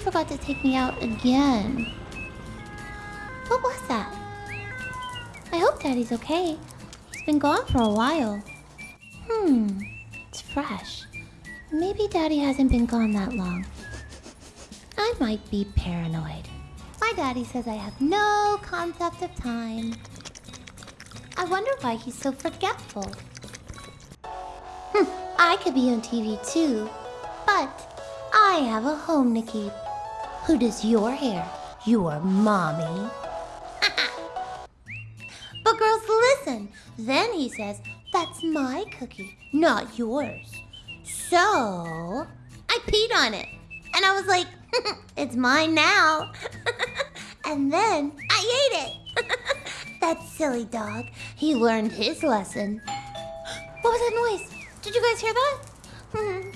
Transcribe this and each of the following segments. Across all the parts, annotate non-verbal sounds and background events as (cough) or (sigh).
Forgot to take me out again. What was that? I hope Daddy's okay. He's been gone for a while. Hmm, it's fresh. Maybe Daddy hasn't been gone that long. I might be paranoid. My daddy says I have no concept of time. I wonder why he's so forgetful. Hm, I could be on TV too, but I have a home to keep. Who does your hair? Your mommy. (laughs) but girls, listen. Then he says, that's my cookie, not yours. So, I peed on it. And I was like, (laughs) it's mine now. (laughs) and then I ate it. that silly dog. He learned his lesson. What was that noise? Did you guys hear that? Mm-hmm.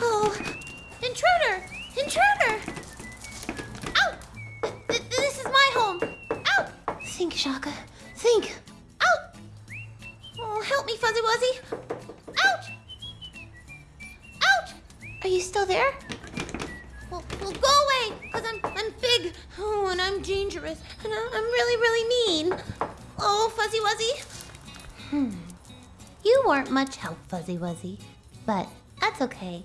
oh, intruder! Intruder! Home. Out! Think, Shaka. Think. Out! Oh, help me, Fuzzy Wuzzy. Ouch! Ouch! Are you still there? Well, well go away, because I'm, I'm big. Oh, and I'm dangerous. And I'm really, really mean. Oh, Fuzzy Wuzzy. Hmm. You weren't much help, Fuzzy Wuzzy. But that's okay.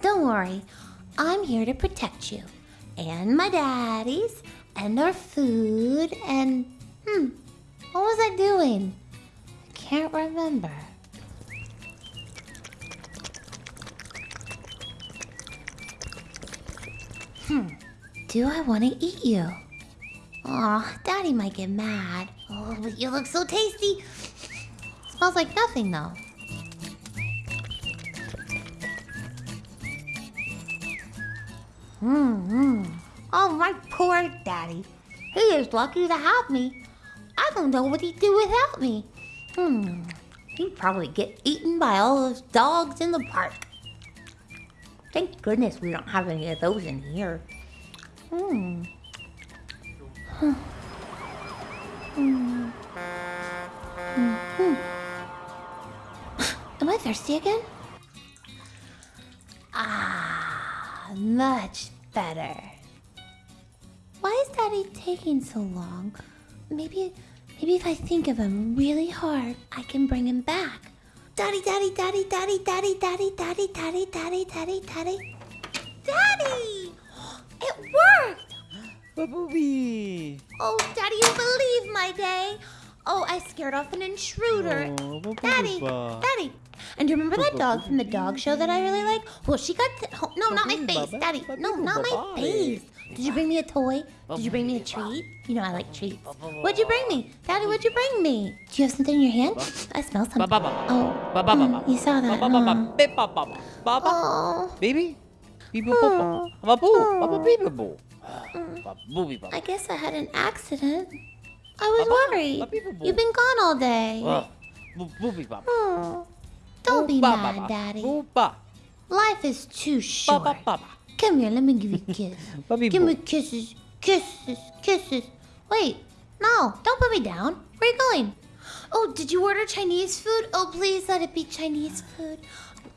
Don't worry. I'm here to protect you. And my daddies. And our food. And... Hmm. What was I doing? I can't remember. Hmm. Do I want to eat you? Aw, Daddy might get mad. Oh, but you look so tasty. Smells like nothing, though. Hmm. Oh, my poor daddy. He is lucky to have me. I don't know what he'd do without me. Hmm. He'd probably get eaten by all those dogs in the park. Thank goodness we don't have any of those in here. Hmm. Hmm. Hmm. Hmm. Am I thirsty again? Ah, much better. Why is Daddy taking so long? Maybe, maybe if I think of him really hard, I can bring him back. Daddy, daddy, daddy, daddy, daddy, daddy, daddy, daddy, daddy, daddy, daddy. Daddy! It worked! Babubi! Oh, Daddy, you believe my day. Oh, I scared off an intruder. Oh, Daddy, Daddy. And do you remember that dog from the dog show that I really like? Well, she got... Oh, no, not my face, Daddy. No, not my face. Did you bring me a toy? Did you bring me a treat? You know I like treats. What'd you bring me? Daddy, what'd you bring me? Do you have something in your hand? I smell something. Oh, mm, you saw that, huh? Oh, Baby? Bibo popo. Babu. Baba bibo bo. Babubi I guess I had an accident. I was worried. You've been gone all day. Oh, don't be mad. Daddy. Life is too short. Baba baba. Come here, let me give you a kiss. Babi give bo. me kisses, kisses, kisses. Wait, no, don't put me down. Where are you going? Oh, did you order Chinese food? Oh, please let it be Chinese food.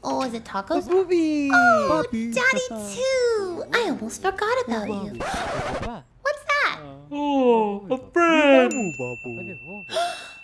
Oh, is it tacos? Babubi. Oh, Babi. Daddy too. I almost forgot about you. What's that? Oh, a friend. Babu. (gasps)